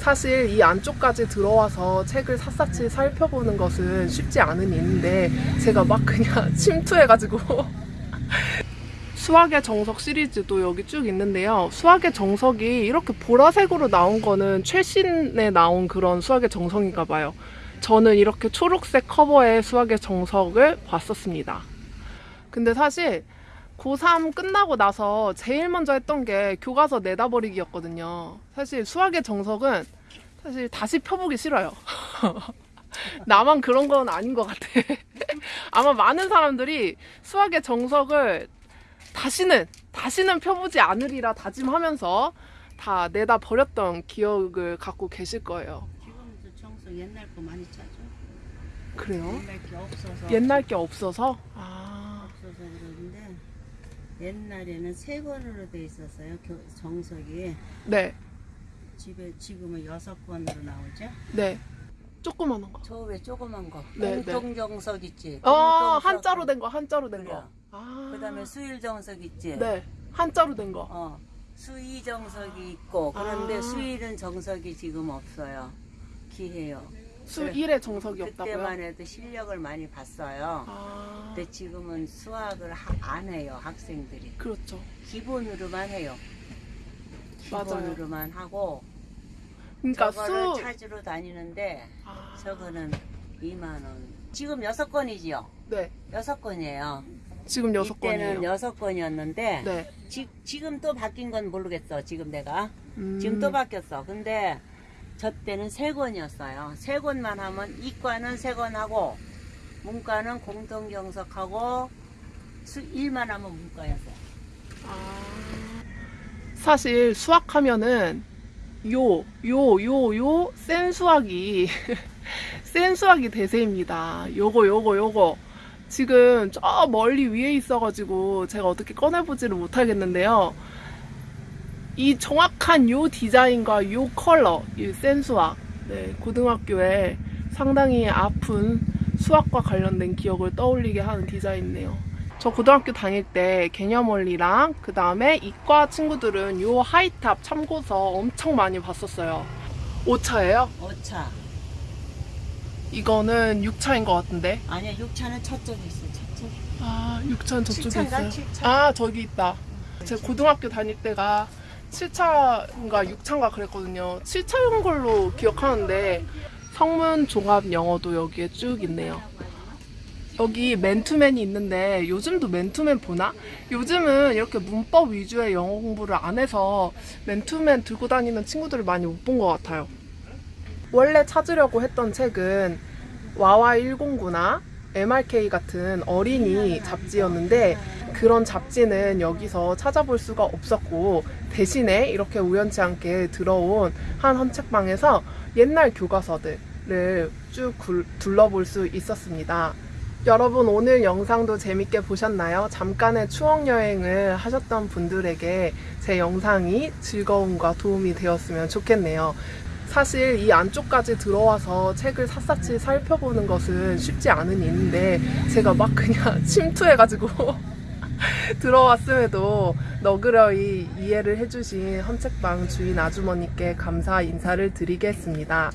사실 이 안쪽까지 들어와서 책을 샅샅이 살펴보는 것은 쉽지 않은 일인데 제가 막 그냥 침투해가지고 수학의 정석 시리즈도 여기 쭉 있는데요. 수학의 정석이 이렇게 보라색으로 나온 거는 최신에 나온 그런 수학의 정석인가 봐요. 저는 이렇게 초록색 커버의 수학의 정석을 봤었습니다. 근데 사실 고3 끝나고 나서 제일 먼저 했던 게 교과서 내다버리기였거든요. 사실 수학의 정석은 사실 다시 펴보기 싫어요. 나만 그런 건 아닌 것 같아. 아마 많은 사람들이 수학의 정석을 다시는, 다시는 펴보지 않으리라 다짐하면서 다 내다 버렸던 기억을 갖고 계실 거예요. 지금도 청소 옛날 거 많이 찾아. 그래요? 옛날 게 없어서. 옛날 게 없어서? 옛날에는 세 권으로 돼 있었어요. 교, 정석이 네, 집에 지금은 여섯 권으로 나오죠. 네. 조그마한 거. 저 왜 조그만 거? 네, 네. 공동정석 있지. 어. 한자로 된 거, 한자로 된 그래. 거. 아. 그다음에 수일정석 있지. 네, 한자로 된 거. 어. 수의 정석이 있고 그런데 아. 수일은 정석이 지금 없어요. 기해요. 수 그래. 1의 정석이 없다고요? 그때만 해도 실력을 많이 봤어요. 아, 근데 지금은 수학을 하- 안 해요 학생들이 그렇죠. 기본으로만 해요. 맞아요. 기본으로만 하고 그러니까 저거를 수. 찾으러 다니는데 아, 저거는 2만 원. 지금 여섯 건이지요. 네, 여섯 건이에요. 지금 여섯 이때는 건이에요. 여섯 건이었는데 네. 지, 지금 또 바뀐 건 모르겠어. 지금 내가 음, 지금 또 바뀌었어. 근데 저 때는 세 권이었어요. 세 권만 하면 이과는 세권 하고 문과는 공동경석하고 수 1만 하면 문과였어요. 아, 사실 수학하면은 요, 요, 요, 요, 센 수학이, 센 수학이 대세입니다. 요거, 요거, 요거. 지금 저 멀리 위에 있어가지고 제가 어떻게 꺼내보지를 못하겠는데요. 이 정확한 요 디자인과 요 컬러, 이 센 수학. 네, 고등학교에 상당히 아픈 수학과 관련된 기억을 떠올리게 하는 디자인이네요. 저 고등학교 다닐 때 개념 원리랑 그 다음에 이과 친구들은 요 하이탑 참고서 엄청 많이 봤었어요. 5차예요? 5차. 이거는 6차인 것 같은데. 아니야, 6차는 저쪽에 있어. 저쪽. 아, 6차는 저쪽에? 있어요. 칠차? 아, 저기 있다. 제가 고등학교 다닐 때가 7차인가 6차인가 그랬거든요. 7차인 걸로 기억하는데 성문 종합 영어도 여기에 쭉 있네요. 여기 맨투맨이 있는데 요즘도 맨투맨 보나? 요즘은 이렇게 문법 위주의 영어 공부를 안 해서 맨투맨 들고 다니는 친구들을 많이 못 본 것 같아요. 원래 찾으려고 했던 책은 와와 109나 MRK 같은 어린이 잡지였는데 그런 잡지는 여기서 찾아볼 수가 없었고 대신에 이렇게 우연치 않게 들어온 한 헌책방에서 옛날 교과서들을 쭉 굴- 둘러볼 수 있었습니다. 여러분 오늘 영상도 재밌게 보셨나요? 잠깐의 추억 여행을 하셨던 분들에게 제 영상이 즐거움과 도움이 되었으면 좋겠네요. 사실 이 안쪽까지 들어와서 책을 샅샅이 살펴보는 것은 쉽지 않은 일인데 제가 막 그냥 침투해가지고 들어왔음에도 너그러이 이해를 해주신 헌책방 주인 아주머니께 감사 인사를 드리겠습니다.